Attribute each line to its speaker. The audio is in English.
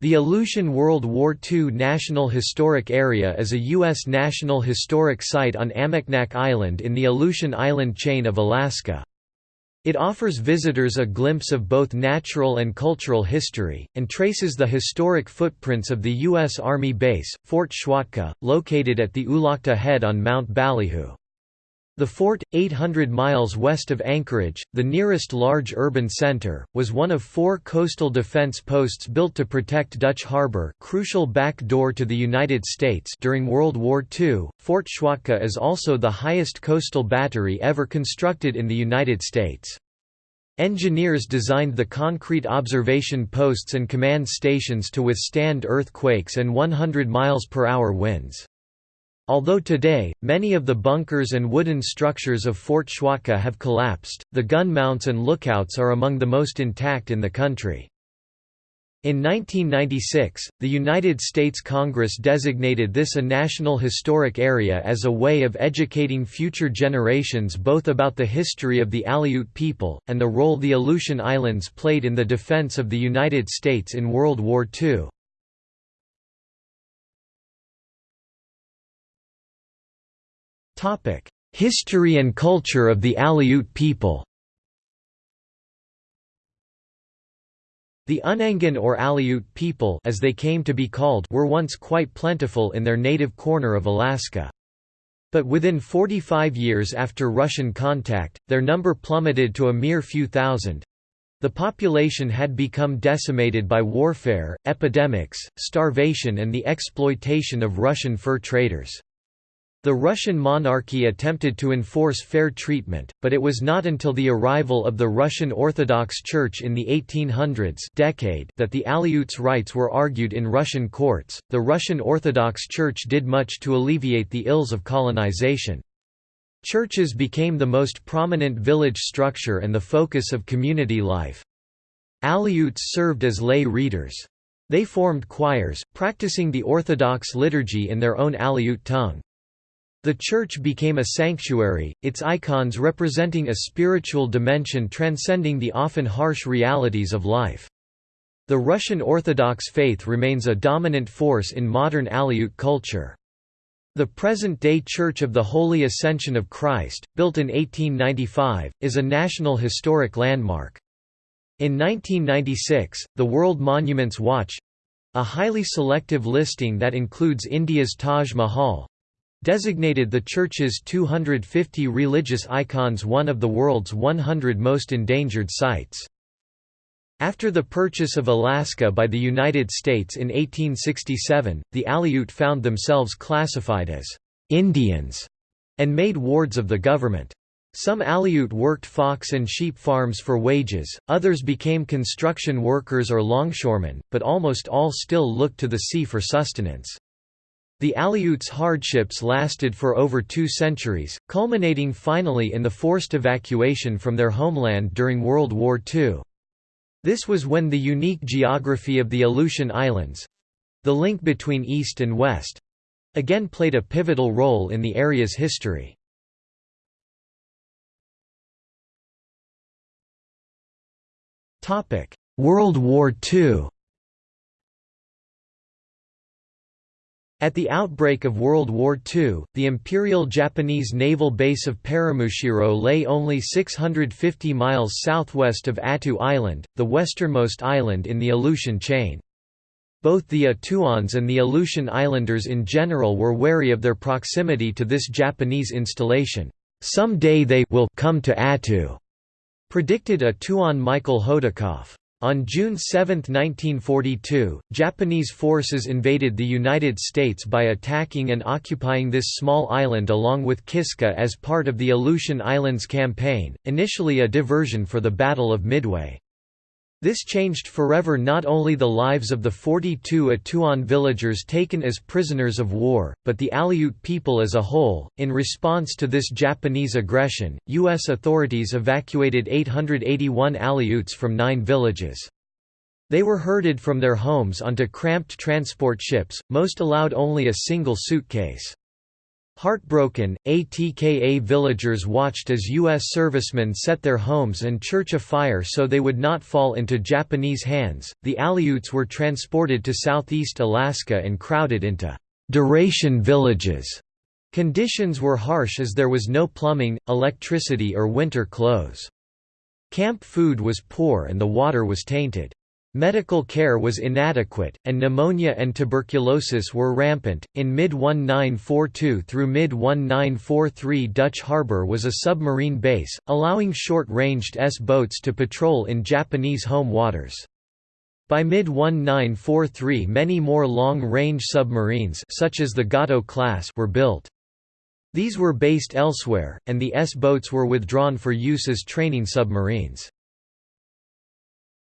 Speaker 1: The Aleutian World War II National Historic Area is a U.S. National Historic Site on Amaknak Island in the Aleutian Island chain of Alaska. It offers visitors a glimpse of both natural and cultural history, and traces the historic footprints of the U.S. Army base, Fort Schwatka, located at the Ulakta Head on Mount Ballyhoo. The fort, 800 miles west of Anchorage, the nearest large urban center, was one of four coastal defense posts built to protect Dutch Harbor crucial back door to the United States during World War II. Fort Schwatka is also the highest coastal battery ever constructed in the United States. Engineers designed the concrete observation posts and command stations to withstand earthquakes and 100 miles per hour winds. Although today, many of the bunkers and wooden structures of Fort Schwatka have collapsed, the gun mounts and lookouts are among the most intact in the country. In 1996, the United States Congress designated this a National Historic Area as a way of educating future generations both about the history of the Aleut people, and the role the Aleutian Islands played in the defense of the United States in World War II. Topic: History and culture of the Aleut people. The Unangan or Aleut people as they came to be called were once quite plentiful in their native corner of Alaska. But within 45 years after Russian contact, their number plummeted to a mere few thousand. The population had become decimated by warfare, epidemics, starvation and the exploitation of Russian fur traders. The Russian monarchy attempted to enforce fair treatment, but it was not until the arrival of the Russian Orthodox Church in the 1800s decade that the Aleuts' rights were argued in Russian courts. The Russian Orthodox Church did much to alleviate the ills of colonization. Churches became the most prominent village structure and the focus of community life. Aleuts served as lay readers. They formed choirs, practicing the Orthodox liturgy in their own Aleut tongue. The church became a sanctuary, its icons representing a spiritual dimension transcending the often harsh realities of life. The Russian Orthodox faith remains a dominant force in modern Aleut culture. The present-day Church of the Holy Ascension of Christ, built in 1895, is a National Historic Landmark. In 1996, the World Monuments Watch—a highly selective listing that includes India's Taj Mahal, designated the church's 250 religious icons one of the world's 100 most endangered sites. After the purchase of Alaska by the United States in 1867, the Aleut found themselves classified as Indians and made wards of the government. Some Aleut worked fox and sheep farms for wages, others became construction workers or longshoremen, but almost all still looked to the sea for sustenance. The Aleuts' hardships lasted for over two centuries, culminating finally in the forced evacuation from their homeland during World War II. This was when the unique geography of the Aleutian Islands—the link between East and West—again played a pivotal role in the area's history. World War II At the outbreak of World War II, the Imperial Japanese naval base of Paramushiro lay only 650 miles southwest of Attu Island, the westernmost island in the Aleutian chain. Both the Atuans and the Aleutian Islanders in general were wary of their proximity to this Japanese installation. Some day they will come to Attu, predicted Atuan Michael Hodikoff. On June 7, 1942, Japanese forces invaded the United States by attacking and occupying this small island along with Kiska as part of the Aleutian Islands Campaign, initially a diversion for the Battle of Midway. This changed forever not only the lives of the 42 Atuan villagers taken as prisoners of war, but the Aleut people as a whole. In response to this Japanese aggression, U.S. authorities evacuated 881 Aleuts from nine villages. They were herded from their homes onto cramped transport ships, most allowed only a single suitcase. Heartbroken, ATKA villagers watched as U.S. servicemen set their homes and church afire so they would not fall into Japanese hands. The Aleuts were transported to southeast Alaska and crowded into duration villages. Conditions were harsh as there was no plumbing, electricity, or winter clothes. Camp food was poor and the water was tainted. Medical care was inadequate, and pneumonia and tuberculosis were rampant. In mid 1942 through mid 1943, Dutch Harbor was a submarine base, allowing short ranged S boats to patrol in Japanese home waters. By mid 1943, many more long range submarines, such as the Gato class, were built. These were based elsewhere, and the S boats were withdrawn for use as training submarines.